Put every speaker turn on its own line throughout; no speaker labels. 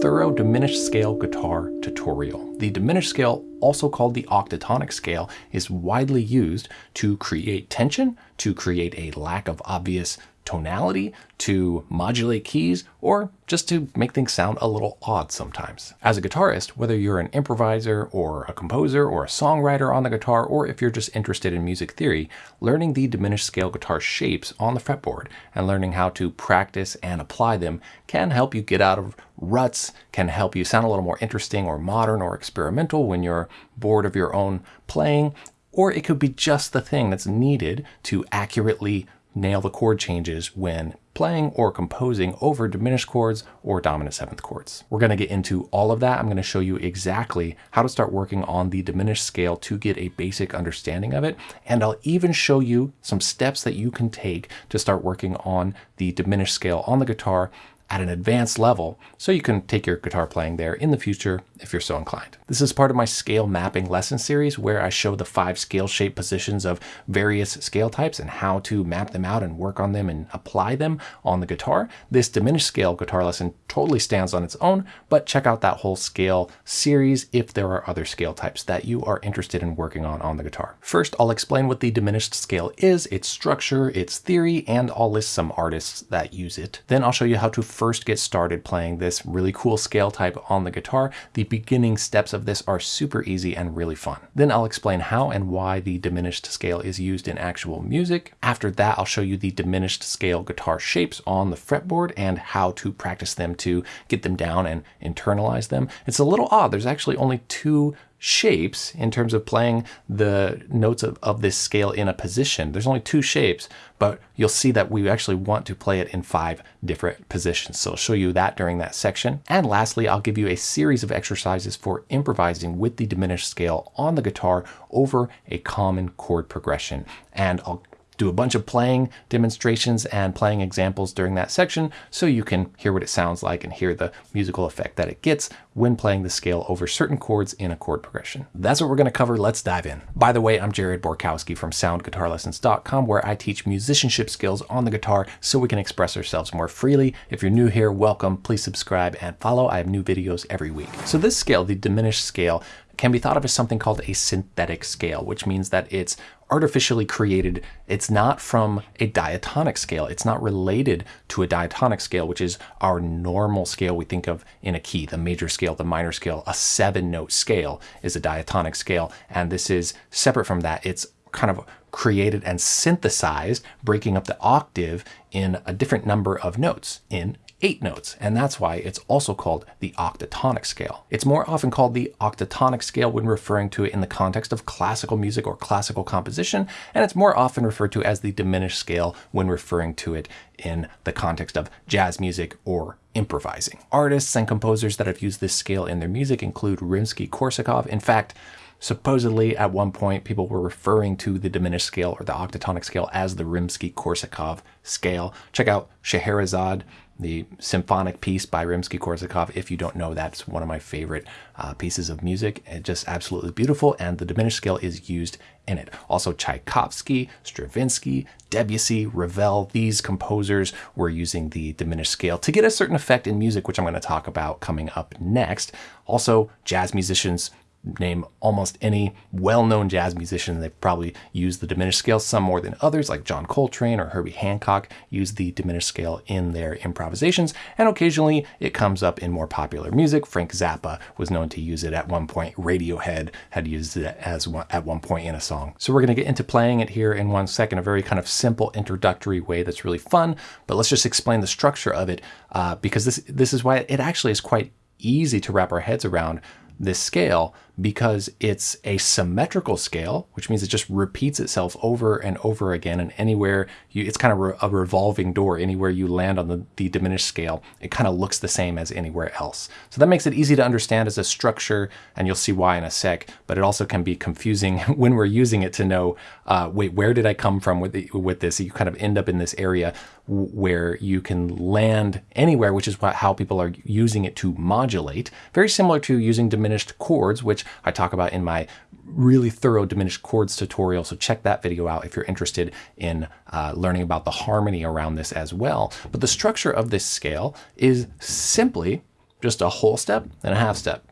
thorough diminished scale guitar tutorial. The diminished scale, also called the octatonic scale, is widely used to create tension, to create a lack of obvious tonality, to modulate keys, or just to make things sound a little odd sometimes. As a guitarist, whether you're an improviser or a composer or a songwriter on the guitar, or if you're just interested in music theory, learning the diminished scale guitar shapes on the fretboard and learning how to practice and apply them can help you get out of ruts, can help you sound a little more interesting or modern or experimental when you're bored of your own playing, or it could be just the thing that's needed to accurately nail the chord changes when playing or composing over diminished chords or dominant seventh chords. We're going to get into all of that. I'm going to show you exactly how to start working on the diminished scale to get a basic understanding of it. And I'll even show you some steps that you can take to start working on the diminished scale on the guitar at an advanced level so you can take your guitar playing there in the future if you're so inclined. This is part of my scale mapping lesson series where I show the five scale shape positions of various scale types and how to map them out and work on them and apply them on the guitar. This diminished scale guitar lesson totally stands on its own, but check out that whole scale series if there are other scale types that you are interested in working on on the guitar. First, I'll explain what the diminished scale is, its structure, its theory, and I'll list some artists that use it. Then I'll show you how to first get started playing this really cool scale type on the guitar. The beginning steps of this are super easy and really fun. Then I'll explain how and why the diminished scale is used in actual music. After that, I'll show you the diminished scale guitar shapes on the fretboard and how to practice them to get them down and internalize them. It's a little odd. There's actually only two shapes in terms of playing the notes of, of this scale in a position. There's only two shapes, but you'll see that we actually want to play it in five different positions. So I'll show you that during that section. And lastly, I'll give you a series of exercises for improvising with the diminished scale on the guitar over a common chord progression. And I'll do a bunch of playing demonstrations and playing examples during that section so you can hear what it sounds like and hear the musical effect that it gets when playing the scale over certain chords in a chord progression. That's what we're going to cover. Let's dive in. By the way, I'm Jared Borkowski from soundguitarlessons.com where I teach musicianship skills on the guitar so we can express ourselves more freely. If you're new here, welcome. Please subscribe and follow. I have new videos every week. So this scale, the diminished scale, can be thought of as something called a synthetic scale, which means that it's artificially created. It's not from a diatonic scale. It's not related to a diatonic scale, which is our normal scale we think of in a key, the major scale, the minor scale. A seven note scale is a diatonic scale. And this is separate from that. It's kind of created and synthesized, breaking up the octave in a different number of notes in eight notes, and that's why it's also called the octatonic scale. It's more often called the octatonic scale when referring to it in the context of classical music or classical composition, and it's more often referred to as the diminished scale when referring to it in the context of jazz music or improvising. Artists and composers that have used this scale in their music include Rimsky-Korsakov. In fact, Supposedly, at one point, people were referring to the diminished scale or the octatonic scale as the Rimsky-Korsakov scale. Check out Scheherazade, the symphonic piece by Rimsky-Korsakov. If you don't know, that's one of my favorite uh, pieces of music. It's just absolutely beautiful, and the diminished scale is used in it. Also, Tchaikovsky, Stravinsky, Debussy, Ravel, these composers were using the diminished scale to get a certain effect in music, which I'm going to talk about coming up next. Also, jazz musicians name almost any well-known jazz musician. They've probably used the diminished scale, some more than others, like John Coltrane or Herbie Hancock use the diminished scale in their improvisations, and occasionally it comes up in more popular music. Frank Zappa was known to use it at one point. Radiohead had used it as one, at one point in a song. So we're going to get into playing it here in one second, a very kind of simple introductory way that's really fun, but let's just explain the structure of it uh, because this, this is why it actually is quite easy to wrap our heads around this scale because it's a symmetrical scale, which means it just repeats itself over and over again. And anywhere you, it's kind of a revolving door. Anywhere you land on the, the diminished scale, it kind of looks the same as anywhere else. So that makes it easy to understand as a structure, and you'll see why in a sec. But it also can be confusing when we're using it to know, uh, wait, where did I come from with, the, with this? You kind of end up in this area where you can land anywhere, which is what, how people are using it to modulate. Very similar to using diminished chords, which I talk about in my really thorough diminished chords tutorial. So check that video out if you're interested in uh, learning about the harmony around this as well. But the structure of this scale is simply just a whole step, and a half step,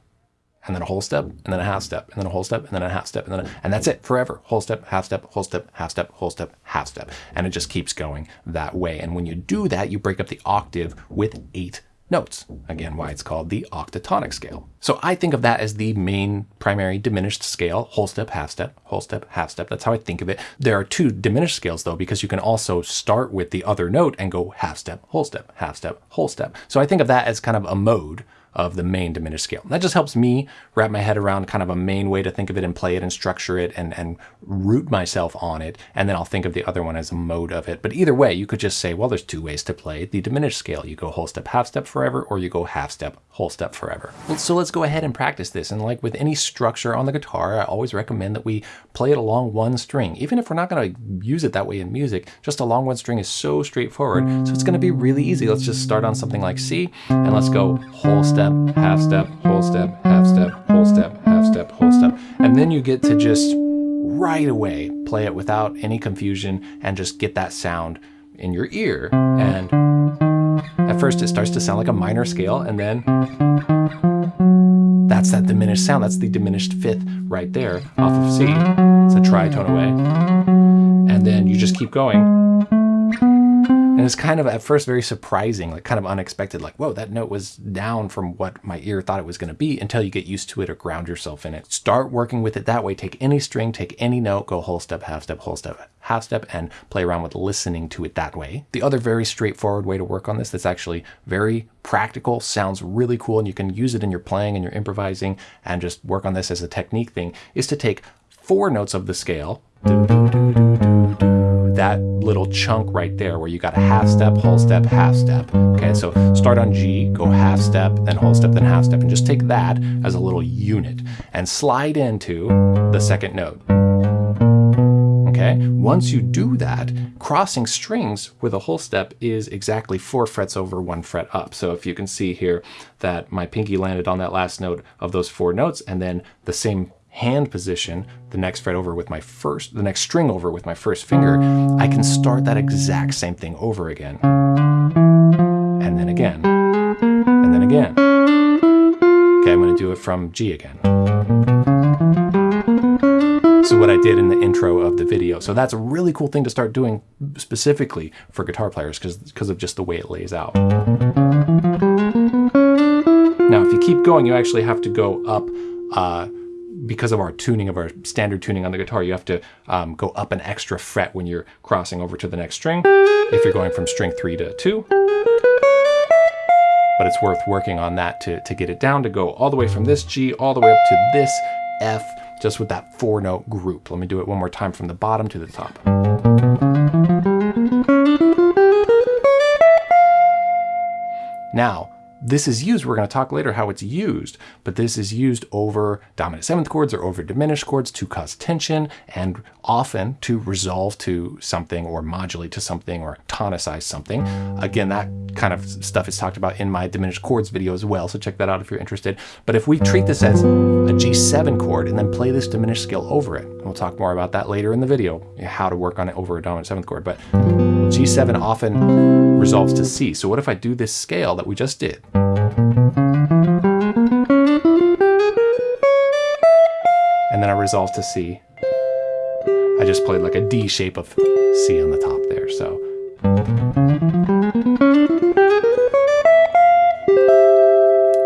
and then a whole step, and then a half step, and then a whole step, and then a half step, and then a, and that's it forever. Whole step, half step, whole step, half step, whole step, half step, and it just keeps going that way. And when you do that, you break up the octave with eight notes. Again, why it's called the octatonic scale. So I think of that as the main primary diminished scale, whole step, half step, whole step, half step. That's how I think of it. There are two diminished scales though, because you can also start with the other note and go half step, whole step, half step, whole step. So I think of that as kind of a mode of the main diminished scale. That just helps me wrap my head around kind of a main way to think of it and play it and structure it and, and root myself on it. And then I'll think of the other one as a mode of it. But either way, you could just say, well, there's two ways to play the diminished scale. You go whole step, half step forever, or you go half step, whole step forever. So let's go ahead and practice this. And like with any structure on the guitar, I always recommend that we play it along one string. Even if we're not going to use it that way in music, just along one string is so straightforward. So it's going to be really easy. Let's just start on something like C and let's go whole step, step, half step, whole step, half step, whole step, half step, whole step. And then you get to just right away play it without any confusion and just get that sound in your ear. And at first it starts to sound like a minor scale and then that's that diminished sound. That's the diminished fifth right there off of C. It's a tritone away. And then you just keep going and mm. it's kind of at first very surprising, like kind of unexpected, like, whoa, that note was down from what my ear thought it was going to be until you get used to it or ground yourself in it. Start working with it that way. Take any string, take any note, go whole step, half step, whole step, half step, and play around with listening to it that way. The other very straightforward way to work on this that's actually very practical, sounds really cool, and you can use it in your playing and your improvising and just work on this as a technique thing, is to take four notes of the scale, that little chunk right there where you got a half step, whole step, half step. Okay, so start on G, go half step, then whole step, then half step, and just take that as a little unit and slide into the second note. Okay, once you do that, crossing strings with a whole step is exactly four frets over one fret up. So if you can see here that my pinky landed on that last note of those four notes and then the same hand position the next fret over with my first, the next string over with my first finger, I can start that exact same thing over again. And then again, and then again. Okay, I'm gonna do it from G again. So what I did in the intro of the video. So that's a really cool thing to start doing specifically for guitar players because of just the way it lays out. Now, if you keep going, you actually have to go up uh, because of our tuning of our standard tuning on the guitar, you have to um, go up an extra fret when you're crossing over to the next string, if you're going from string three to two. But it's worth working on that to, to get it down, to go all the way from this G all the way up to this F, just with that four note group. Let me do it one more time from the bottom to the top. Now, this is used, we're going to talk later how it's used, but this is used over dominant seventh chords or over diminished chords to cause tension and often to resolve to something or modulate to something or tonicize something. Again, that kind of stuff is talked about in my diminished chords video as well, so check that out if you're interested. But if we treat this as a G7 chord and then play this diminished scale over it, we'll talk more about that later in the video, how to work on it over a dominant seventh chord, but G7 often resolves to C. So what if I do this scale that we just did? And then I resolve to C. I just played like a D shape of C on the top there, so.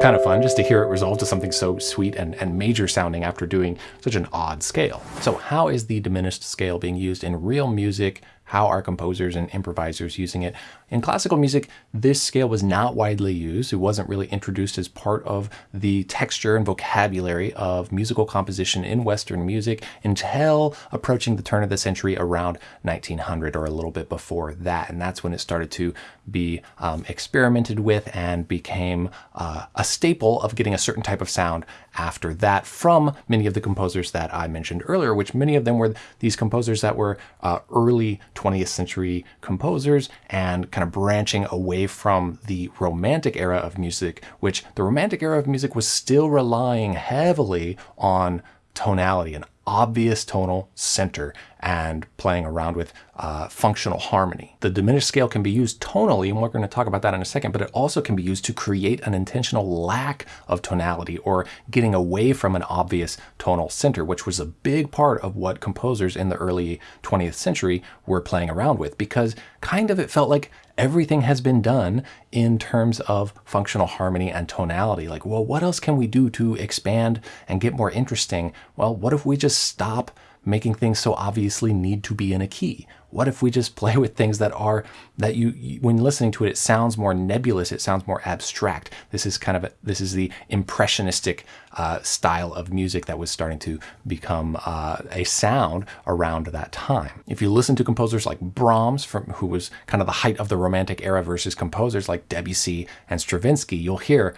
Kind of fun just to hear it resolve to something so sweet and, and major sounding after doing such an odd scale. So how is the diminished scale being used in real music how are composers and improvisers using it? In classical music, this scale was not widely used. It wasn't really introduced as part of the texture and vocabulary of musical composition in Western music until approaching the turn of the century around 1900 or a little bit before that. And that's when it started to be um, experimented with and became uh, a staple of getting a certain type of sound after that from many of the composers that I mentioned earlier, which many of them were these composers that were uh, early 20th century composers and kind of branching away from the romantic era of music, which the romantic era of music was still relying heavily on tonality, an obvious tonal center. And playing around with uh, functional harmony. The diminished scale can be used tonally, and we're going to talk about that in a second, but it also can be used to create an intentional lack of tonality or getting away from an obvious tonal center, which was a big part of what composers in the early 20th century were playing around with because kind of it felt like everything has been done in terms of functional harmony and tonality. Like, well, what else can we do to expand and get more interesting? Well, what if we just stop making things so obviously need to be in a key? What if we just play with things that are, that you, when listening to it, it sounds more nebulous, it sounds more abstract. This is kind of, a, this is the impressionistic uh, style of music that was starting to become uh, a sound around that time. If you listen to composers like Brahms, from, who was kind of the height of the Romantic era versus composers like Debussy and Stravinsky, you'll hear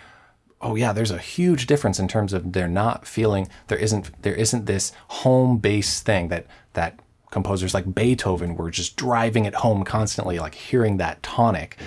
oh yeah, there's a huge difference in terms of they're not feeling there isn't there isn't this home base thing that that composers like Beethoven were just driving it home constantly, like hearing that tonic,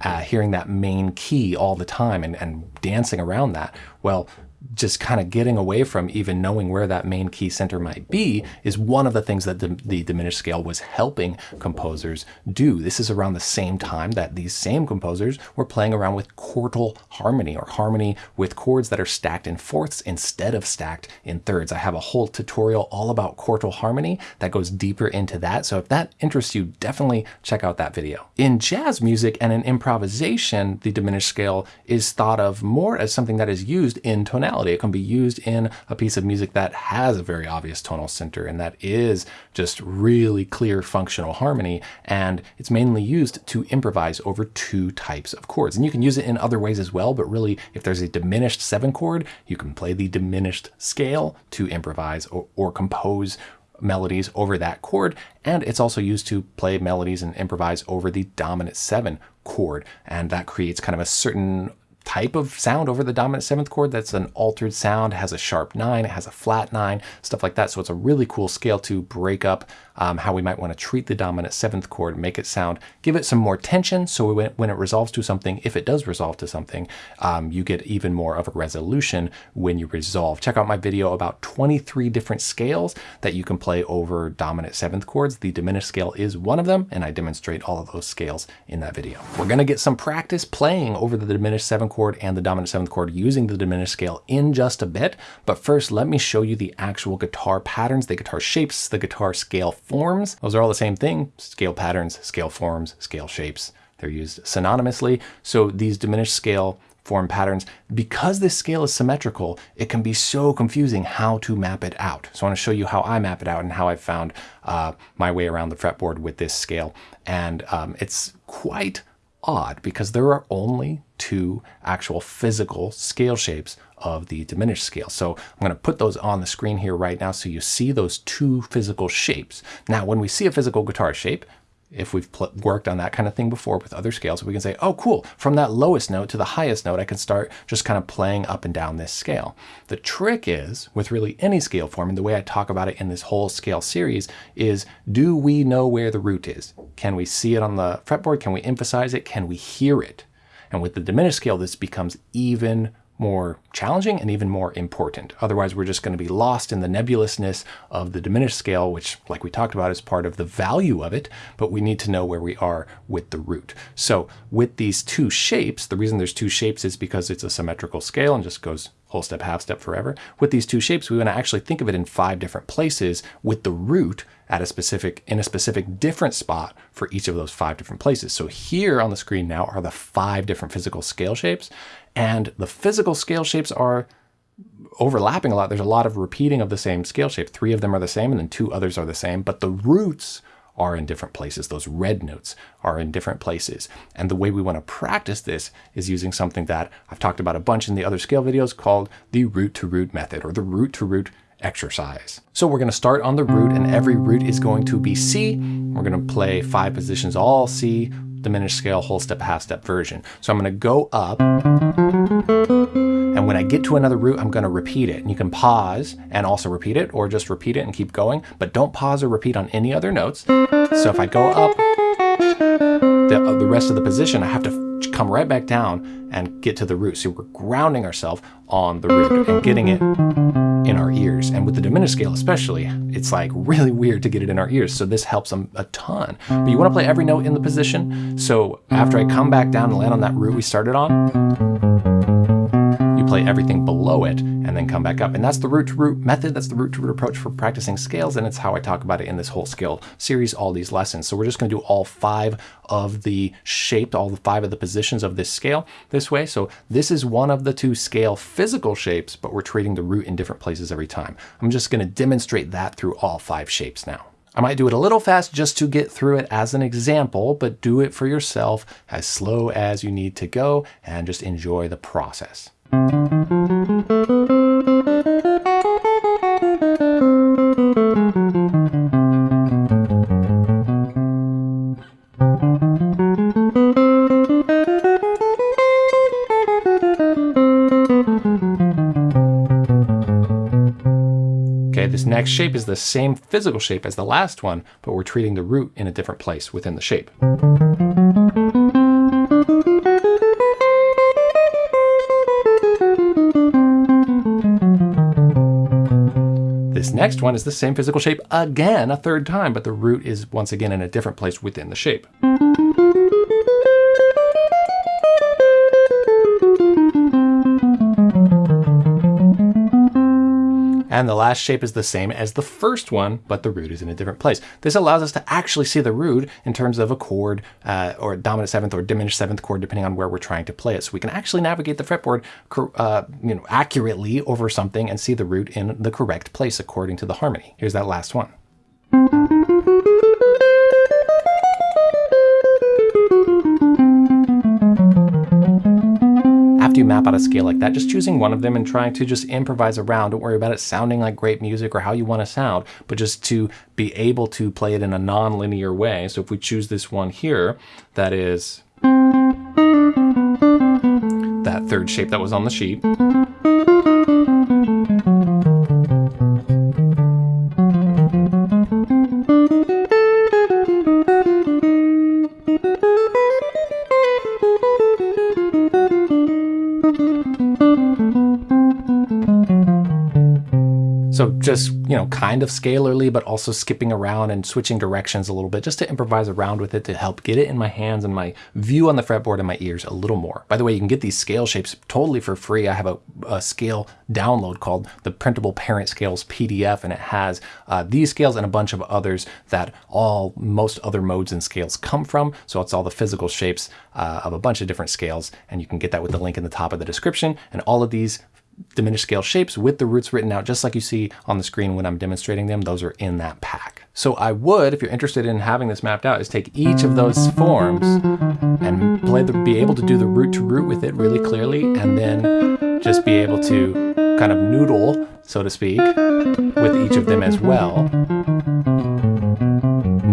uh, hearing that main key all the time and, and dancing around that. Well, just kind of getting away from even knowing where that main key center might be is one of the things that the, the, diminished scale was helping composers do. This is around the same time that these same composers were playing around with quartal harmony or harmony with chords that are stacked in fourths instead of stacked in thirds. I have a whole tutorial all about quartal harmony that goes deeper into that. So if that interests you, definitely check out that video. In jazz music and in improvisation, the diminished scale is thought of more as something that is used in tonality tonality. It can be used in a piece of music that has a very obvious tonal center and that is just really clear functional harmony. And it's mainly used to improvise over two types of chords. And you can use it in other ways as well, but really if there's a diminished seven chord, you can play the diminished scale to improvise or, or compose melodies over that chord. And it's also used to play melodies and improvise over the dominant seven chord. And that creates kind of a certain type of sound over the dominant seventh chord that's an altered sound, has a sharp nine, it has a flat nine, stuff like that. So it's a really cool scale to break up um, how we might want to treat the dominant seventh chord, make it sound, give it some more tension. So when, it resolves to something, if it does resolve to something, um, you get even more of a resolution when you resolve. Check out my video about 23 different scales that you can play over dominant seventh chords. The diminished scale is one of them, and I demonstrate all of those scales in that video. We're going to get some practice playing over the diminished seventh chord and the dominant seventh chord using the diminished scale in just a bit. But first, let me show you the actual guitar patterns, the guitar shapes, the guitar scale forms. Those are all the same thing. Scale patterns, scale forms, scale shapes. They're used synonymously. So these diminished scale form patterns, because this scale is symmetrical, it can be so confusing how to map it out. So I want to show you how I map it out and how I found uh, my way around the fretboard with this scale. And um, it's quite odd because there are only two actual physical scale shapes of the diminished scale. So I'm going to put those on the screen here right now so you see those two physical shapes. Now, when we see a physical guitar shape, if we've worked on that kind of thing before with other scales, we can say, oh, cool, from that lowest note to the highest note, I can start just kind of playing up and down this scale. The trick is, with really any scale form, and the way I talk about it in this whole scale series, is do we know where the root is? Can we see it on the fretboard? Can we emphasize it? Can we hear it? And with the diminished scale, this becomes even more challenging and even more important. Otherwise, we're just going to be lost in the nebulousness of the diminished scale, which, like we talked about, is part of the value of it, but we need to know where we are with the root. So with these two shapes, the reason there's two shapes is because it's a symmetrical scale and just goes whole step, half step, forever. With these two shapes, we want to actually think of it in five different places with the root at a specific, in a specific different spot for each of those five different places. So here on the screen now are the five different physical scale shapes. And the physical scale shapes are overlapping a lot. There's a lot of repeating of the same scale shape. Three of them are the same and then two others are the same, but the roots are in different places. Those red notes are in different places. And the way we want to practice this is using something that I've talked about a bunch in the other scale videos called the root to root method or the root to root exercise. So we're going to start on the root and every root is going to be C. We're going to play five positions, all C, diminished scale, whole step, half step version. So I'm going to go up and when I get to another root, I'm going to repeat it. And you can pause and also repeat it or just repeat it and keep going, but don't pause or repeat on any other notes. So if I go up the, uh, the rest of the position, I have to come right back down and get to the root. So we're grounding ourselves on the root and getting it in our ears. And with the diminished scale especially, it's like really weird to get it in our ears. So this helps them a ton. But you want to play every note in the position. So after I come back down and land on that root we started on, you play everything below it and then come back up. And that's the root to root method. That's the root to root approach for practicing scales. And it's how I talk about it in this whole scale series, all these lessons. So we're just going to do all five of the shaped, all the five of the positions of this scale this way. So this is one of the two scale physical shapes, but we're treating the root in different places every time. I'm just going to demonstrate that through all five shapes now. I might do it a little fast just to get through it as an example, but do it for yourself as slow as you need to go and just enjoy the process. Okay, this next shape is the same physical shape as the last one, but we're treating the root in a different place within the shape. Next one is the same physical shape again a third time, but the root is once again in a different place within the shape. And the last shape is the same as the first one, but the root is in a different place. This allows us to actually see the root in terms of a chord uh, or dominant seventh or diminished seventh chord, depending on where we're trying to play it. So we can actually navigate the fretboard uh, you know, accurately over something and see the root in the correct place according to the harmony. Here's that last one. You map out a scale like that, just choosing one of them and trying to just improvise around. Don't worry about it sounding like great music or how you want to sound, but just to be able to play it in a non-linear way. So if we choose this one here, that is that third shape that was on the sheet. Just, you know, kind of scalarly, but also skipping around and switching directions a little bit just to improvise around with it to help get it in my hands and my view on the fretboard and my ears a little more. By the way, you can get these scale shapes totally for free. I have a, a scale download called the Printable Parent Scales PDF, and it has uh, these scales and a bunch of others that all most other modes and scales come from. So it's all the physical shapes uh, of a bunch of different scales, and you can get that with the link in the top of the description. And all of these diminished scale shapes with the roots written out just like you see on the screen when I'm demonstrating them. Those are in that pack. So I would, if you're interested in having this mapped out, is take each of those forms and play the, be able to do the root to root with it really clearly and then just be able to kind of noodle, so to speak, with each of them as well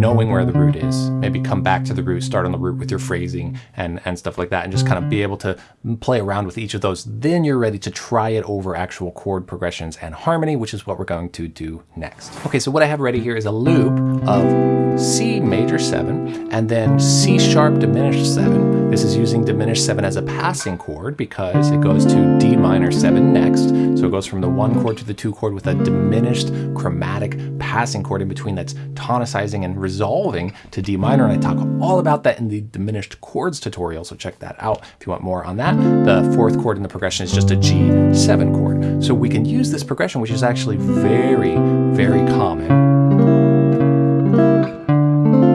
knowing where the root is. Maybe come back to the root, start on the root with your phrasing and, and stuff like that, and just kind of be able to play around with each of those. Then you're ready to try it over actual chord progressions and harmony, which is what we're going to do next. Okay, so what I have ready here is a loop of C major 7 and then C sharp diminished 7. This is using diminished 7 as a passing chord because it goes to D minor 7 next. So it goes from the 1 chord to the 2 chord with a diminished chromatic passing chord in between that's tonicizing and resolving to D minor, and I talk all about that in the diminished chords tutorial, so check that out if you want more on that. The fourth chord in the progression is just a G7 chord. So we can use this progression, which is actually very, very common.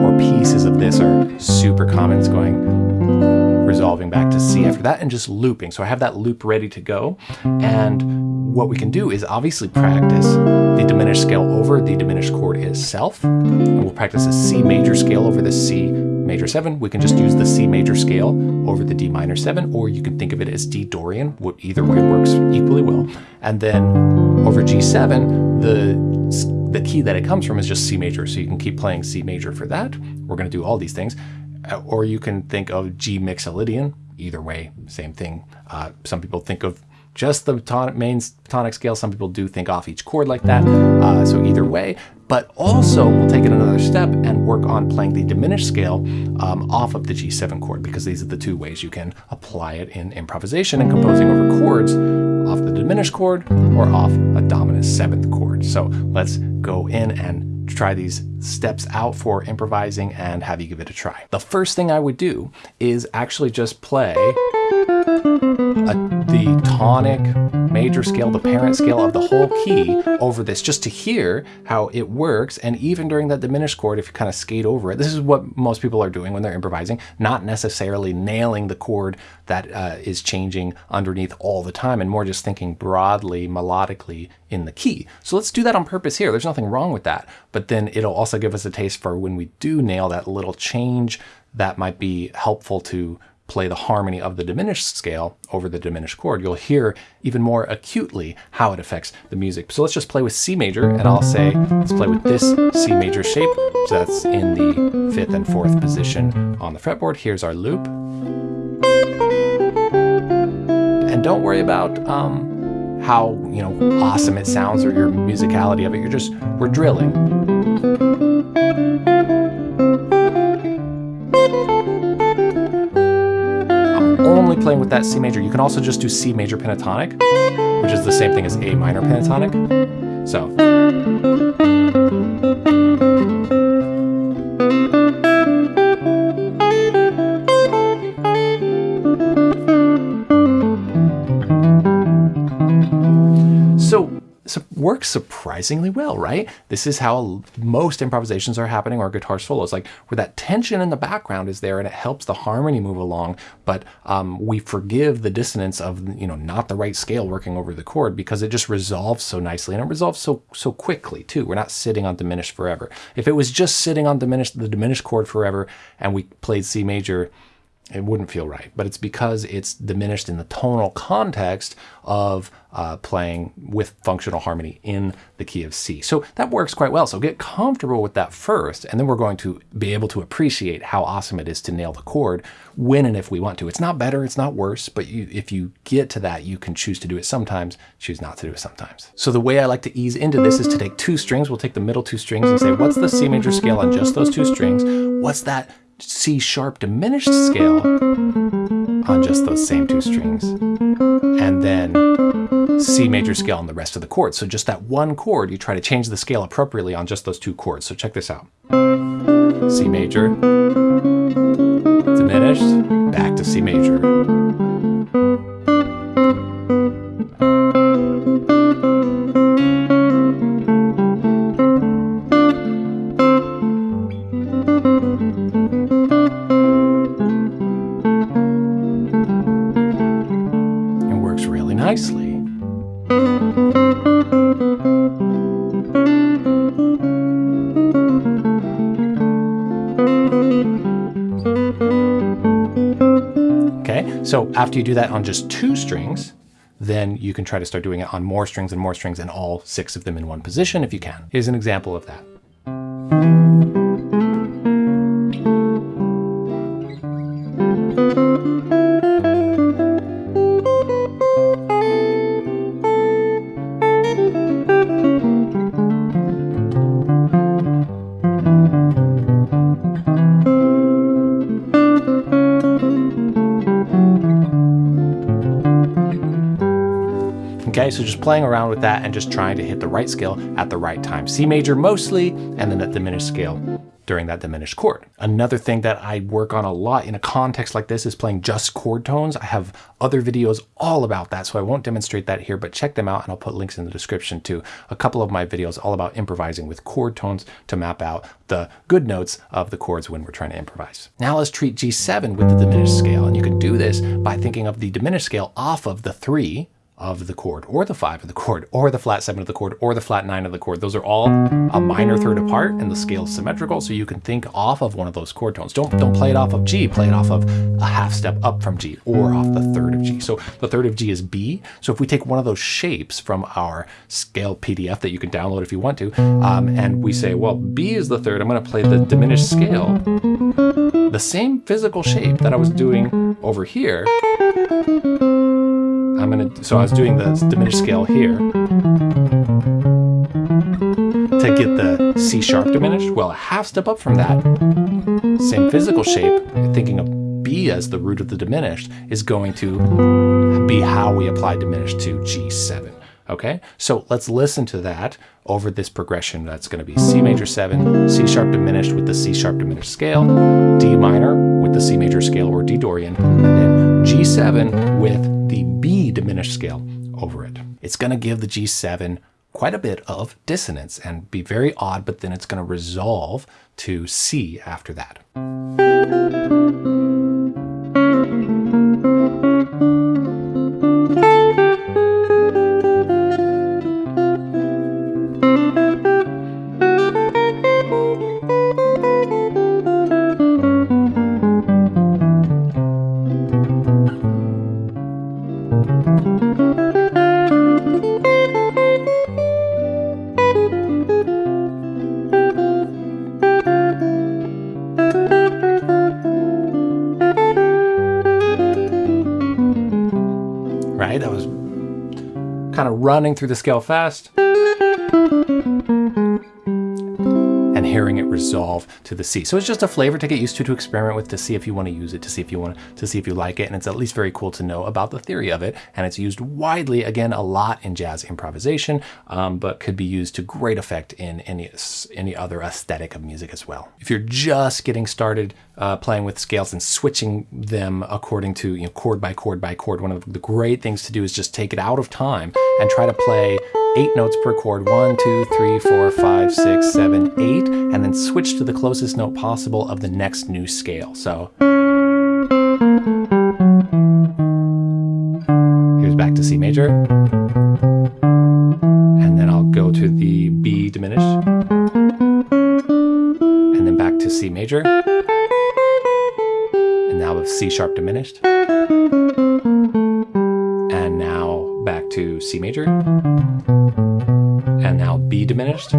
Or pieces of this are super common. It's going resolving back to C after that and just looping. So I have that loop ready to go. And what we can do is obviously practice the diminished scale over the diminished chord itself. And we'll practice a C major scale over the C major 7. We can just use the C major scale over the D minor 7, or you can think of it as D Dorian. Either way works equally well. And then over G7, the, the key that it comes from is just C major. So you can keep playing C major for that. We're going to do all these things. Uh, or you can think of G Mixolydian. Either way, same thing. Uh, some people think of just the tonic, main tonic scale. Some people do think off each chord like that. Uh, so either way, but also we'll take it another step and work on playing the diminished scale um, off of the G7 chord because these are the two ways you can apply it in improvisation and composing over chords off the diminished chord or off a dominant seventh chord. So let's go in and try these steps out for improvising and have you give it a try. The first thing I would do is actually just play a, the tonic major scale, the parent scale of the whole key over this just to hear how it works. And even during that diminished chord, if you kind of skate over it, this is what most people are doing when they're improvising, not necessarily nailing the chord that uh, is changing underneath all the time and more just thinking broadly, melodically in the key. So let's do that on purpose here. There's nothing wrong with that. But then it'll also give us a taste for when we do nail that little change that might be helpful to play the harmony of the diminished scale over the diminished chord, you'll hear even more acutely how it affects the music. So let's just play with C major, and I'll say, let's play with this C major shape. So that's in the fifth and fourth position on the fretboard. Here's our loop. And don't worry about um, how you know awesome it sounds or your musicality of it. You're just, we're drilling. Only playing with that C major. You can also just do C major pentatonic, which is the same thing as A minor pentatonic. So. Works surprisingly well, right? This is how most improvisations are happening or guitar solos, like where that tension in the background is there and it helps the harmony move along, but um, we forgive the dissonance of, you know, not the right scale working over the chord because it just resolves so nicely and it resolves so, so quickly too. We're not sitting on diminished forever. If it was just sitting on diminished, the diminished chord forever and we played C major, it wouldn't feel right. But it's because it's diminished in the tonal context of uh, playing with functional harmony in the key of C. So that works quite well. So get comfortable with that first, and then we're going to be able to appreciate how awesome it is to nail the chord when and if we want to. It's not better, it's not worse, but you, if you get to that, you can choose to do it sometimes, choose not to do it sometimes. So the way I like to ease into this is to take two strings. We'll take the middle two strings and say, what's the C major scale on just those two strings? What's that C sharp diminished scale on just those same two strings. And then C major scale on the rest of the chords. So just that one chord, you try to change the scale appropriately on just those two chords. So check this out. C major, diminished, back to C major. After you do that on just two strings, then you can try to start doing it on more strings and more strings and all six of them in one position if you can. Here's an example of that. So just playing around with that and just trying to hit the right scale at the right time. C major mostly, and then that diminished scale during that diminished chord. Another thing that I work on a lot in a context like this is playing just chord tones. I have other videos all about that, so I won't demonstrate that here, but check them out and I'll put links in the description to a couple of my videos all about improvising with chord tones to map out the good notes of the chords when we're trying to improvise. Now let's treat G7 with the diminished scale, and you can do this by thinking of the diminished scale off of the three of the chord, or the five of the chord, or the flat seven of the chord, or the flat nine of the chord. Those are all a minor third apart and the scale is symmetrical, so you can think off of one of those chord tones. Don't, don't play it off of G, play it off of a half step up from G, or off the third of G. So the third of G is B. So if we take one of those shapes from our scale PDF that you can download if you want to, um, and we say, well, B is the third, I'm gonna play the diminished scale, the same physical shape that I was doing over here, I'm I'm gonna, so I was doing the diminished scale here to get the C sharp diminished. Well, a half step up from that, same physical shape, thinking of B as the root of the diminished, is going to be how we apply diminished to G7. Okay, so let's listen to that over this progression. That's going to be C major 7, C sharp diminished with the C sharp diminished scale, D minor with the C major scale or D Dorian, and then G7 with the B diminished scale over it. It's going to give the G7 quite a bit of dissonance and be very odd, but then it's going to resolve to C after that. Right? That was kind of running through the scale fast. Hearing it resolve to the C. So it's just a flavor to get used to, to experiment with, to see if you want to use it, to see if you want to see if you like it. And it's at least very cool to know about the theory of it. And it's used widely, again, a lot in jazz improvisation, um, but could be used to great effect in any, any other aesthetic of music as well. If you're just getting started uh, playing with scales and switching them according to you know, chord by chord by chord, one of the great things to do is just take it out of time and try to play eight notes per chord, one, two, three, four, five, six, seven, eight, and then switch to the closest note possible of the next new scale. So here's back to C major, and then I'll go to the B diminished, and then back to C major, and now with C sharp diminished, to C major, and now B diminished,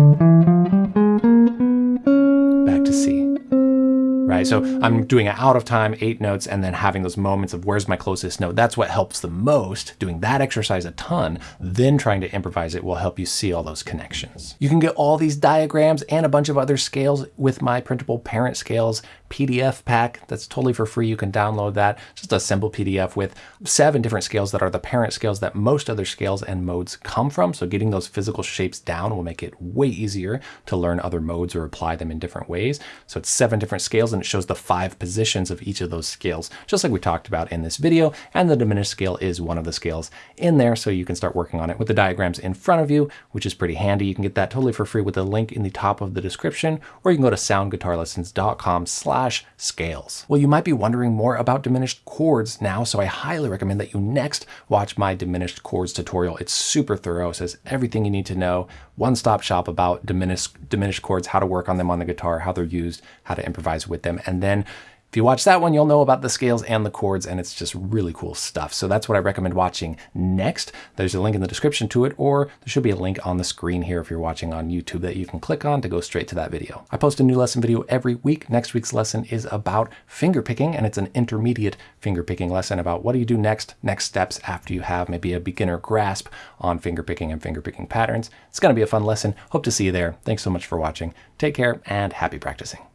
so I'm doing it out of time, eight notes, and then having those moments of where's my closest note. That's what helps the most. Doing that exercise a ton, then trying to improvise it will help you see all those connections. You can get all these diagrams and a bunch of other scales with my printable parent scales PDF pack that's totally for free. You can download that. Just a simple PDF with seven different scales that are the parent scales that most other scales and modes come from. So getting those physical shapes down will make it way easier to learn other modes or apply them in different ways. So it's seven different scales and it shows the five positions of each of those scales, just like we talked about in this video. And the diminished scale is one of the scales in there. So you can start working on it with the diagrams in front of you, which is pretty handy. You can get that totally for free with a link in the top of the description, or you can go to soundguitarlessons.com slash scales. Well, you might be wondering more about diminished chords now, so I highly recommend that you next watch my diminished chords tutorial. It's super thorough, it says everything you need to know, one-stop shop about diminished, diminished chords, how to work on them on the guitar, how they're used, how to improvise with them, and then if you watch that one, you'll know about the scales and the chords, and it's just really cool stuff. So that's what I recommend watching next. There's a link in the description to it, or there should be a link on the screen here if you're watching on YouTube that you can click on to go straight to that video. I post a new lesson video every week. Next week's lesson is about finger picking, and it's an intermediate finger picking lesson about what do you do next, next steps after you have maybe a beginner grasp on finger picking and finger picking patterns. It's going to be a fun lesson. Hope to see you there. Thanks so much for watching. Take care and happy practicing.